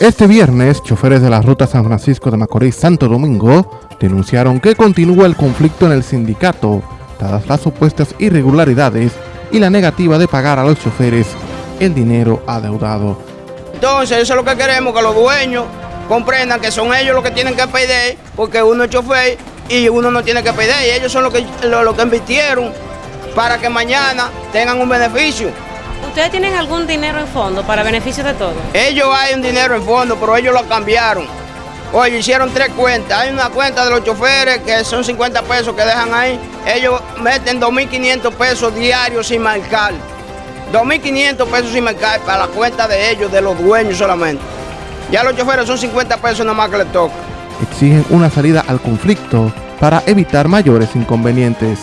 Este viernes, choferes de la ruta San Francisco de Macorís-Santo Domingo denunciaron que continúa el conflicto en el sindicato, dadas las supuestas irregularidades y la negativa de pagar a los choferes el dinero adeudado. Entonces, eso es lo que queremos, que los dueños comprendan que son ellos los que tienen que pedir, porque uno es chofer y uno no tiene que pedir, y ellos son los que, los que invirtieron para que mañana tengan un beneficio. ¿Ustedes tienen algún dinero en fondo para beneficio de todos? Ellos hay un dinero en fondo, pero ellos lo cambiaron. Oye, hicieron tres cuentas. Hay una cuenta de los choferes que son 50 pesos que dejan ahí. Ellos meten 2.500 pesos diarios sin marcar. 2.500 pesos sin marcar para la cuenta de ellos, de los dueños solamente. Ya los choferes son 50 pesos nada más que les toca. Exigen una salida al conflicto para evitar mayores inconvenientes.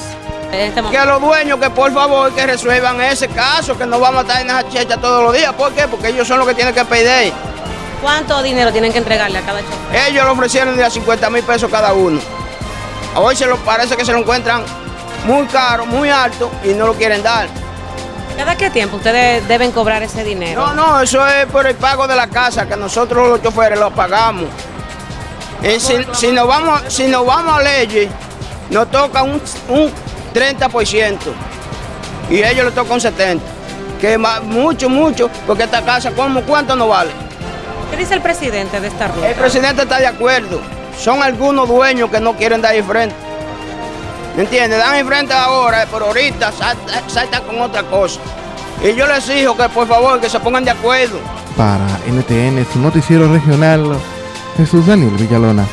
Este que los dueños que por favor que resuelvan ese caso, que no vamos a estar en esa checha todos los días. ¿Por qué? Porque ellos son los que tienen que pedir. ¿Cuánto dinero tienen que entregarle a cada chofer? Ellos le ofrecieron de a 50 mil pesos cada uno. Hoy se lo parece que se lo encuentran muy caro, muy alto y no lo quieren dar. ¿Cada qué tiempo ustedes deben cobrar ese dinero? No, no, eso es por el pago de la casa, que nosotros los choferes lo pagamos. Y si, nos vamos, si nos vamos a leyes, nos toca un 30% y ellos le tocan 70%. Que mucho, mucho, porque esta casa, ¿cómo, ¿cuánto no vale? ¿Qué dice el presidente de esta ruta? El presidente está de acuerdo. Son algunos dueños que no quieren dar frente. ¿Me entiendes? Dan frente ahora, pero ahorita salta con otra cosa. Y yo les exijo que por favor que se pongan de acuerdo. Para NTN, su noticiero regional, Jesús Daniel Villalona.